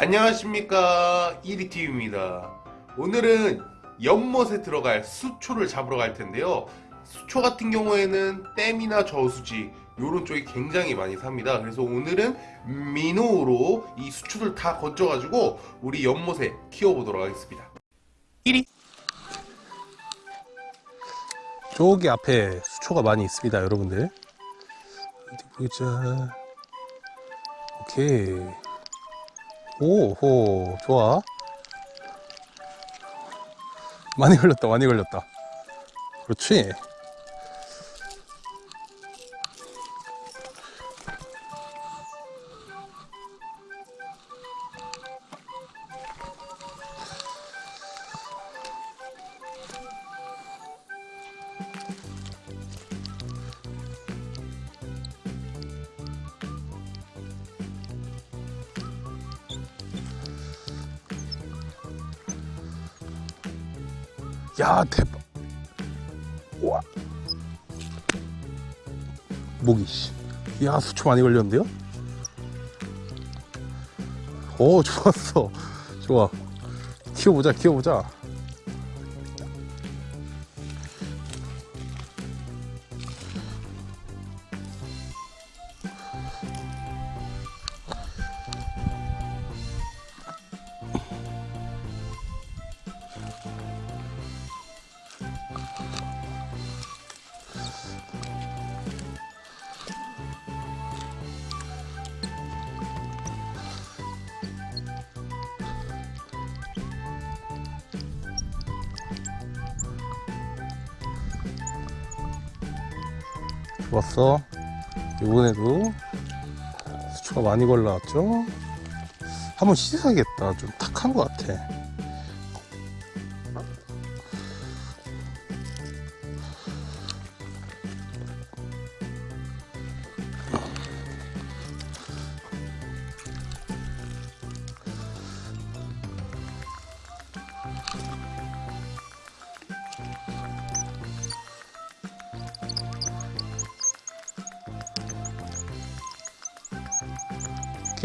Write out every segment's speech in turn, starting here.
안녕하십니까. 1위TV입니다. 오늘은 연못에 들어갈 수초를 잡으러 갈 텐데요. 수초 같은 경우에는 댐이나 저수지 요런 쪽이 굉장히 많이 삽니다. 그래서 오늘은 민호로 이 수초들 다 건져 가지고 우리 연못에 키워보도록 하겠습니다. 1위 저기 앞에 수초가 많이 있습니다 여러분들. 어디 보자. 오케이 오호 좋아. 많이 걸렸다 많이 걸렸다. 그렇지 야 대박. 와. 모기 씨야 수초 많이 걸렸는데요? 오 좋았어. 좋아. 키워보자 키워보자 좋았어. 이번에도 수초가 많이 걸려왔죠? 한번 씻어야겠다. 좀 탁한 것 같아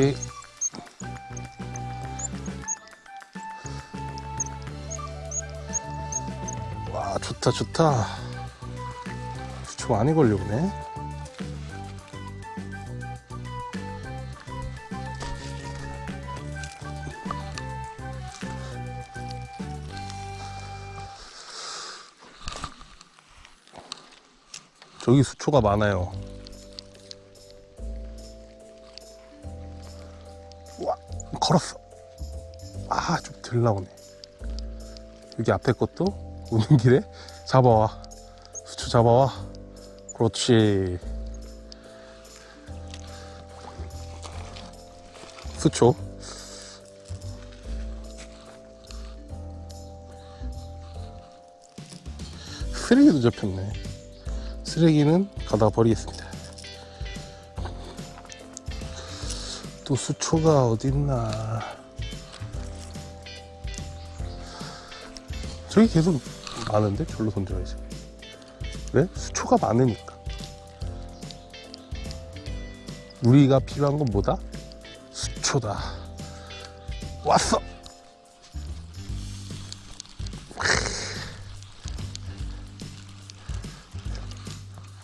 이렇게. 와 좋다 좋다. 수초 많이 걸려오네. 저기 수초가 많아요 걸었어. 아 좀 덜 나오네. 여기 앞에 것도 오는 길에 잡아와. 수초 잡아와. 그렇지. 수초 쓰레기도 잡혔네. 쓰레기는 가다 버리겠습니다 또 수초가 어딨나. 저기 계속 많은데? 절로 던져야지 왜? 수초가 많으니까. 우리가 필요한 건 뭐다? 수초다. 왔어!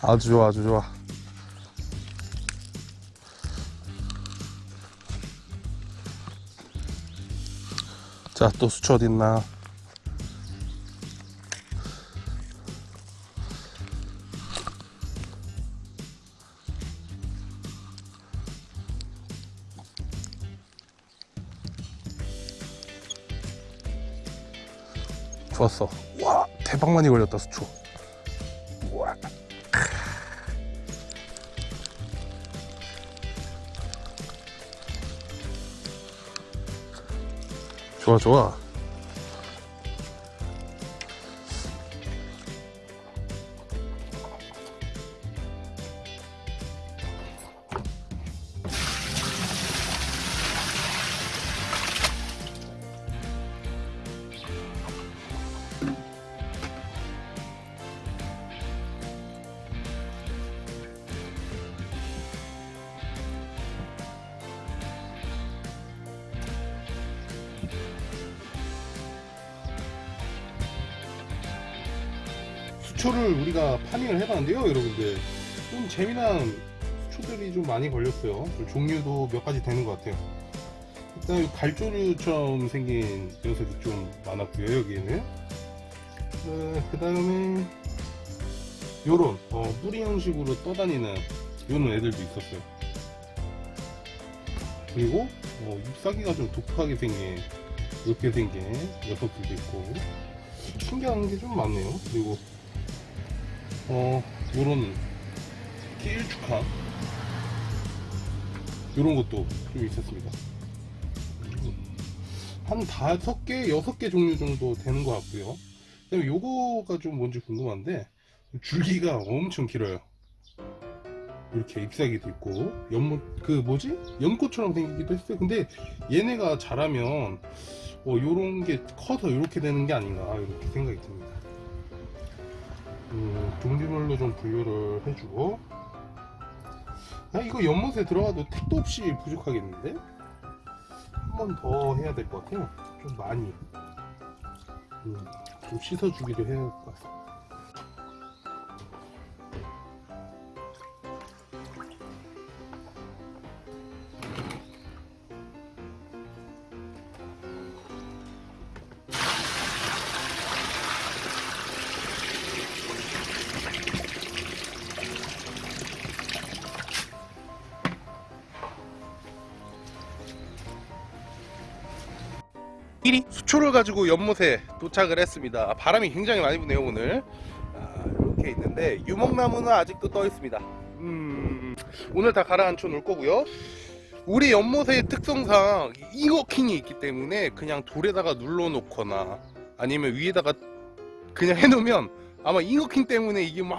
아주 좋아 아주 좋아 자, 또 수초 어딨나? 좋았어. 와, 대박 많이 걸렸다, 수초. 와. 좋아, 좋아. 수초를 우리가 파밍을 해봤는데요, 여러분들. 좀 재미난 수초들이 좀 많이 걸렸어요. 좀 종류도 몇 가지 되는 것 같아요. 일단 이 갈조류처럼 생긴 녀석이 좀 많았고요, 여기에는. 그 다음에 요런 어, 뿌리 형식으로 떠다니는 요런 애들도 있었어요. 그리고 어, 잎사귀가 좀 독특하게 생긴 이렇게 생긴 녀석들도 있고 신기한 게 좀 많네요. 그리고 어 요런 길쭉한 요런 것도 좀 있었습니다. 한 다섯 개, 여섯 개 종류 정도 되는 것 같고요. 그다음에 요거가 좀 뭔지 궁금한데 줄기가 엄청 길어요. 이렇게 잎사귀도 있고 연못 그 뭐지 연꽃처럼 생기기도 했어요. 근데 얘네가 자라면 어 요런 게 커서 이렇게 되는 게 아닌가 이렇게 생각이 듭니다. 음, 종류별로 좀 분류를 해주고 아 이거 연못에 들어가도 택도 없이 부족하겠는데 한 번 더 해야 될 것 같아요. 좀 많이 음, 좀 씻어주기도 해야 할 것 같아요. 일이 수초를 가지고 연못에 도착을 했습니다. 아, 바람이 굉장히 많이 부네요 오늘. 아, 이렇게 있는데 유목나무는 아직도 떠 있습니다. 음, 오늘 다 가라앉혀 놓을 거고요. 우리 연못의 특성상 잉어킹이 있기 때문에 그냥 돌에다가 눌러 놓거나 아니면 위에다가 그냥 해놓으면 아마 잉어킹 때문에 이게 막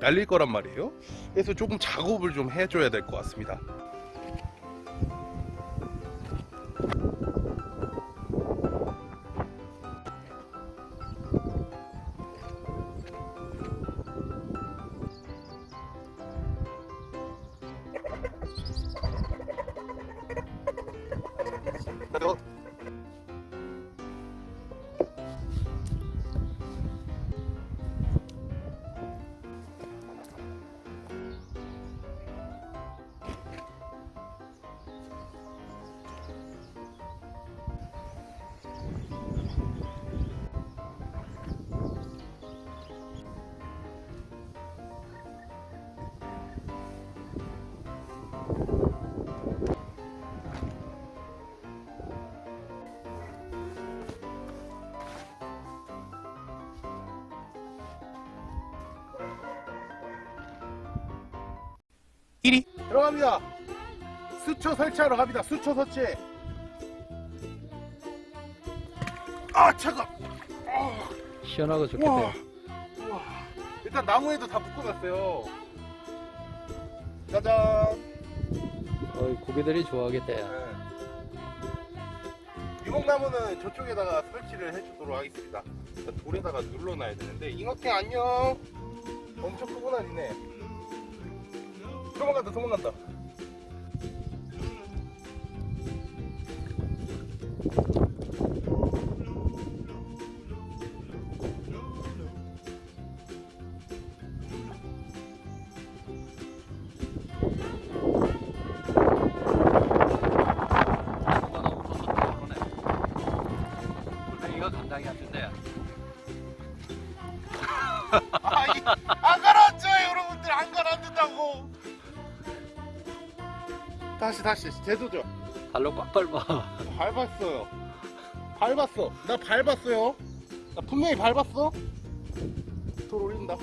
날릴 거란 말이에요. 그래서 조금 작업을 좀 해줘야 될 것 같습니다. 들어갑니다. 수초 설치하러 갑니다. 수초 설치. 아 차가. 아, 시원하고 와. 좋겠대요. 와. 일단 나무에도 다 묶어놨어요. 짜잔. 어, 고개들이 좋아하겠대. 네. 유목나무는 저쪽에다가 설치를 해주도록 하겠습니다. 돌에다가 눌러놔야 되는데 잉어킹 안녕. 엄청 크구나 니네. 도망간다 도망간다. 다시 다시 재도죠 발로 꽉 밟아. 밟았어요. 밟았어. 나 밟았어요. 나 분명히 밟았어. 돌 올린다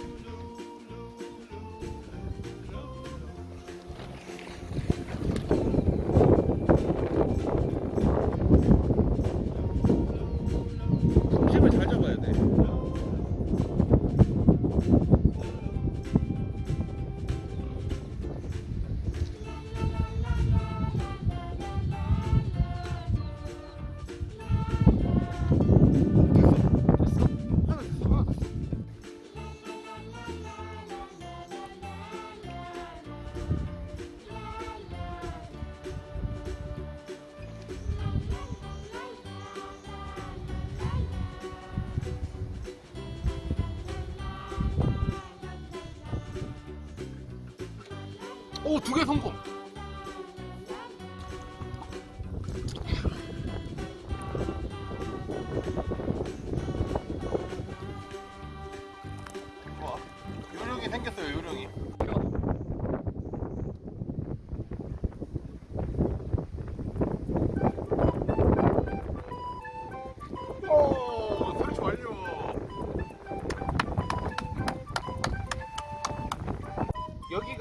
오, 두 개 성공. 와, 요령이 생겼어요,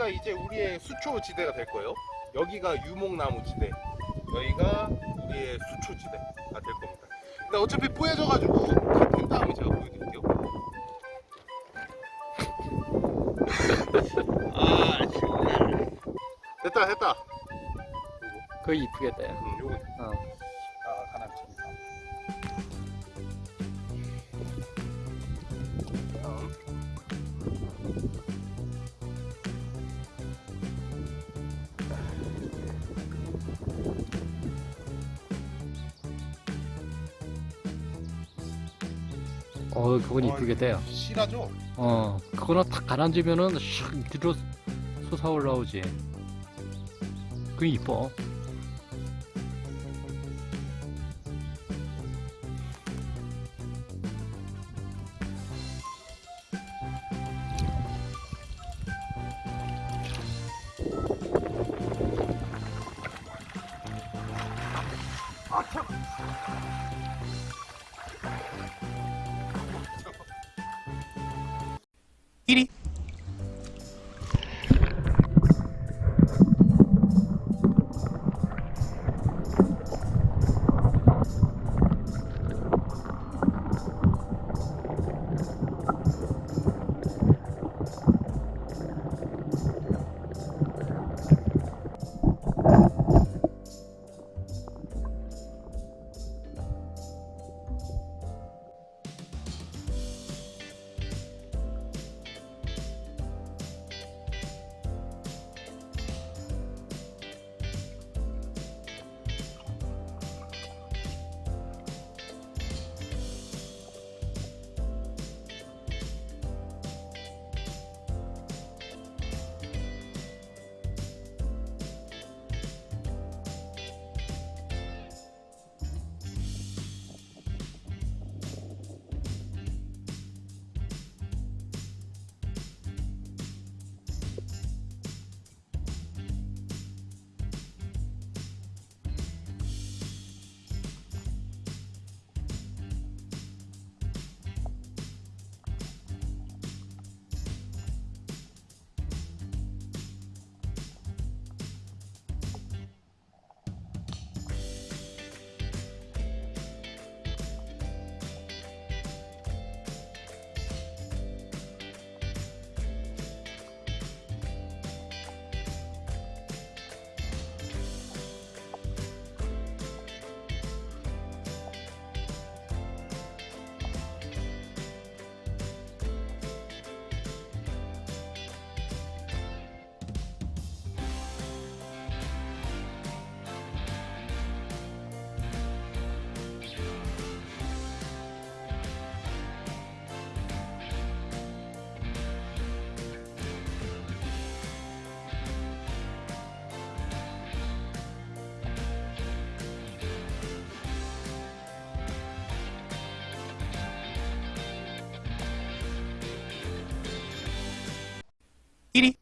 여기가 이제 우리의 수초 지대가 될 거예요. 여기가 유목나무 지대, 여기가 우리의 수초 지대가 될 겁니다. 근데 어차피 뿌얘져 가지고 다된 다음에 제가 보여드릴게요. 아, 정말. 됐다, 됐다. 그거 이쁘겠다 야. 음, 요거 어. 어 그건 이쁘겠다 야. 실하죠? 어 그거는 탁 가라앉으면은 샥 뒤로 솟아 올라오지 그게 이뻐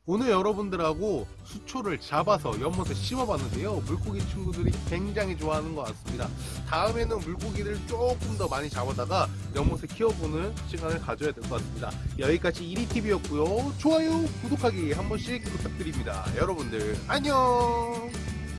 오늘 여러분들하고 수초를 잡아서 연못에 심어봤는데요. 물고기 친구들이 굉장히 좋아하는 것 같습니다. 다음에는 물고기를 조금 더 많이 잡아다가 연못에 키워보는 시간을 가져야 될 것 같습니다. 여기까지 1위TV였고요. 좋아요, 구독하기 한 번씩 부탁드립니다. 여러분들 안녕!